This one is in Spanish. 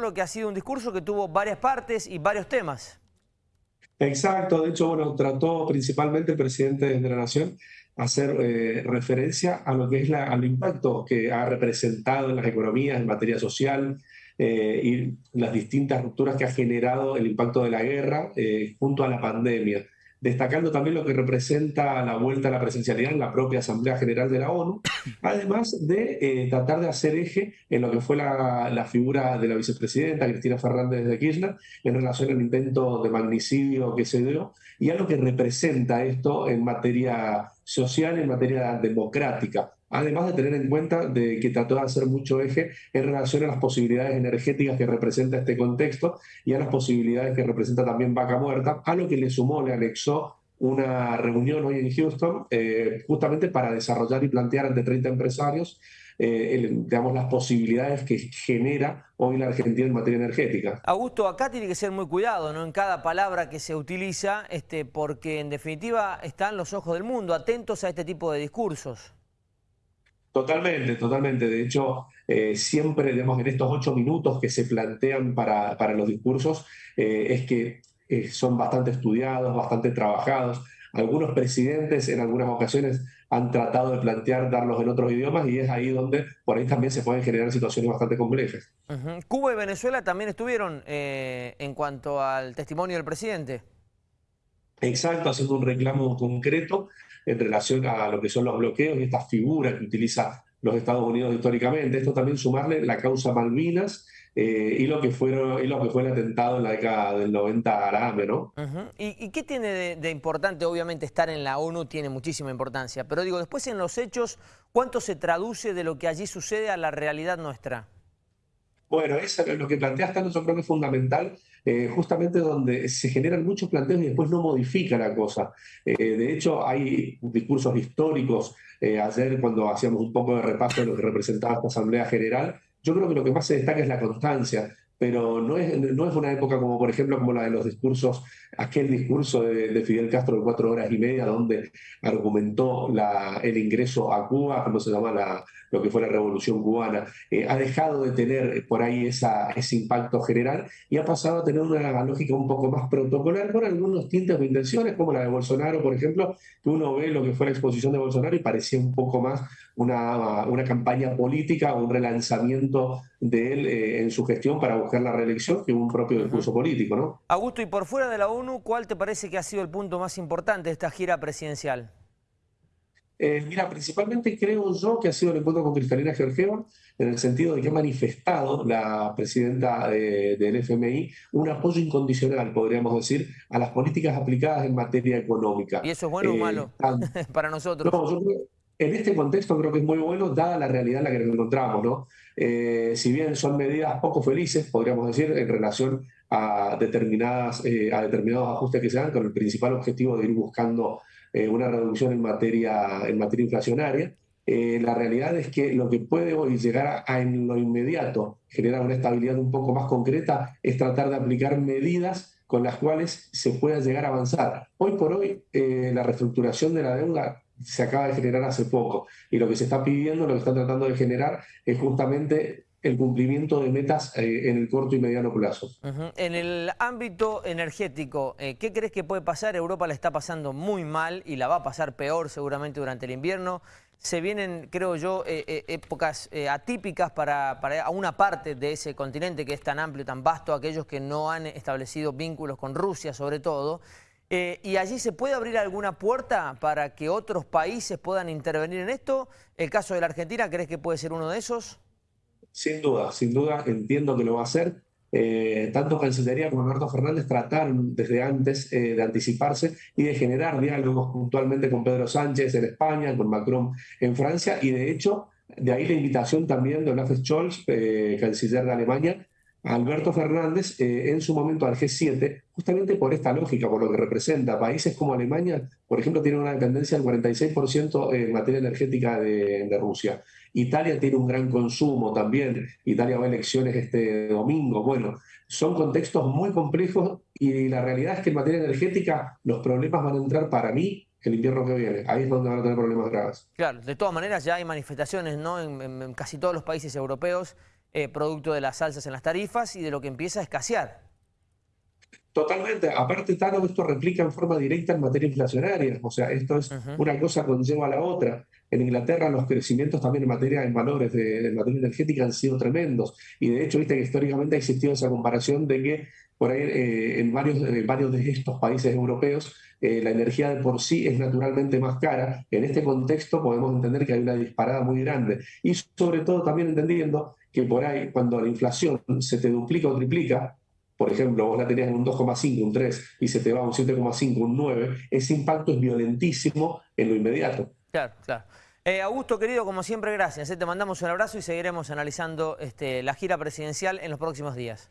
Lo que ha sido un discurso que tuvo varias partes y varios temas. Exacto, de hecho, bueno, trató principalmente el presidente de la Nación hacer eh, referencia a lo que es la, al impacto que ha representado en las economías, en materia social, eh, y las distintas rupturas que ha generado el impacto de la guerra eh, junto a la pandemia destacando también lo que representa la vuelta a la presencialidad en la propia Asamblea General de la ONU, además de eh, tratar de hacer eje en lo que fue la, la, figura de la vicepresidenta Cristina Fernández de Kirchner en relación al intento de magnicidio que se dio y a lo que representa esto en materia social, en materia democrática además de tener en cuenta de que trató de hacer mucho eje en relación a las posibilidades energéticas que representa este contexto y a las posibilidades que representa también Vaca Muerta, a lo que le sumó, le anexó una reunión hoy en Houston eh, justamente para desarrollar y plantear ante 30 empresarios eh, digamos, las posibilidades que genera hoy la Argentina en materia energética. Augusto, acá tiene que ser muy cuidado ¿no? en cada palabra que se utiliza, este, porque en definitiva están los ojos del mundo atentos a este tipo de discursos. Totalmente, totalmente. De hecho, eh, siempre, digamos, en estos ocho minutos que se plantean para, para los discursos, eh, es que eh, son bastante estudiados, bastante trabajados. Algunos presidentes en algunas ocasiones han tratado de plantear darlos en otros idiomas y es ahí donde por ahí también se pueden generar situaciones bastante complejas. Cuba y Venezuela también estuvieron en cuanto al testimonio del presidente. Exacto, haciendo un reclamo concreto en relación a lo que son los bloqueos y estas figuras que utiliza los Estados Unidos históricamente. Esto también sumarle la causa Malvinas eh, y, lo que fueron, y lo que fue el atentado en la década del 90 a ¿no? ¿Y, qué tiene de, importante? Obviamente estar en la ONU tiene muchísima importancia, pero digo, después en los hechos, ¿cuánto se traduce de lo que allí sucede a la realidad nuestra? Bueno, eso es lo que planteas tanto yo creo que es fundamental, eh, justamente donde se generan muchos planteos y después no modifica la cosa. Eh, de hecho, hay discursos históricos. Eh, ayer, cuando hacíamos un poco de repaso de lo que representaba esta Asamblea General, yo creo que lo que más se destaca es la constancia pero no es, no es una época como, por ejemplo, como la de los discursos, aquel discurso de, Fidel Castro de cuatro horas y media, donde argumentó el ingreso a Cuba, como se llama la, lo que fue la revolución cubana, eh, ha dejado de tener por ahí esa, ese impacto general y ha pasado a tener una lógica un poco más protocolar con algunos tintes de intenciones, como la de Bolsonaro, por ejemplo, que uno ve lo que fue la exposición de Bolsonaro y parecía un poco más una, una campaña política, un relanzamiento de él eh, en su gestión para buscar la reelección que un propio discurso político, ¿no? Augusto, y por fuera de la ONU, ¿cuál te parece que ha sido el punto más importante de esta gira presidencial? Eh, mira, principalmente creo yo que ha sido el encuentro con Cristalina Georgieva, en el sentido de que ha manifestado la presidenta del FMI un apoyo incondicional, podríamos decir, a las políticas aplicadas en materia económica. ¿Y eso es bueno o eh, malo para nosotros? No, yo creo, en este contexto creo que es muy bueno, dada la realidad en la que nos encontramos. ¿no? Eh, si bien son medidas poco felices, podríamos decir, en relación a, determinadas, eh, a determinados ajustes que se dan, con el principal objetivo de ir buscando eh, una reducción en materia, en materia inflacionaria, la realidad es que lo que puede hoy llegar a, en lo inmediato generar una estabilidad un poco más concreta es tratar de aplicar medidas con las cuales se pueda llegar a avanzar. Hoy por hoy, la reestructuración de la deuda se acaba de generar hace poco. Y lo que se está pidiendo, lo que están tratando de generar, es justamente el cumplimiento de metas eh, en el corto y mediano plazo. En el ámbito energético, eh, ¿qué crees que puede pasar? Europa la está pasando muy mal y la va a pasar peor seguramente durante el invierno. Se vienen, creo yo, eh, épocas atípicas para, para una parte de ese continente que es tan amplio, tan vasto, aquellos que no han establecido vínculos con Rusia sobre todo. Eh, ¿Y allí se puede abrir alguna puerta para que otros países puedan intervenir en esto? ¿El caso de la Argentina crees que puede ser uno de esos? Sin duda, sin duda, entiendo que lo va a hacer. Eh, tanto Cancillería como Alberto Fernández trataron desde antes eh, de anticiparse y de generar diálogos puntualmente con Pedro Sánchez en España, con Macron en Francia, y de hecho, de ahí la invitación también de Olaf Scholz, canciller de Alemania, Alberto Fernández eh, en su momento al G7, justamente por esta lógica, por lo que representa. Países como Alemania, por ejemplo, tienen una dependencia del 46% en materia energética de, Rusia. Italia tiene un gran consumo también. Italia va a elecciones este domingo. Bueno, son contextos muy complejos y la realidad es que en materia energética los problemas van a entrar para mí el invierno que viene. Ahí es donde van a tener problemas graves. Claro, de todas maneras ya hay manifestaciones ¿no? en casi todos los países europeos eh, producto de las alzas en las tarifas y de lo que empieza a escasear. Totalmente. Aparte, Tano, esto replica en forma directa en materia inflacionaria. O sea, esto es una cosa conlleva a la otra. En Inglaterra los crecimientos también en materia en valores de, materia energética han sido tremendos. Y de hecho, viste que históricamente ha existido esa comparación de que por ahí eh, en, varios, varios de estos países europeos eh, la energía de por sí es naturalmente más cara. En este contexto podemos entender que hay una disparada muy grande. Y sobre todo también entendiendo que por ahí cuando la inflación se te duplica o triplica, por ejemplo, vos la tenías en un 2,5, un 3 y se te va a un 7,5, un 9, ese impacto es violentísimo en lo inmediato. Claro, claro. Eh, Augusto, querido, como siempre, gracias. Te mandamos un abrazo y seguiremos analizando este, la gira presidencial en los próximos días.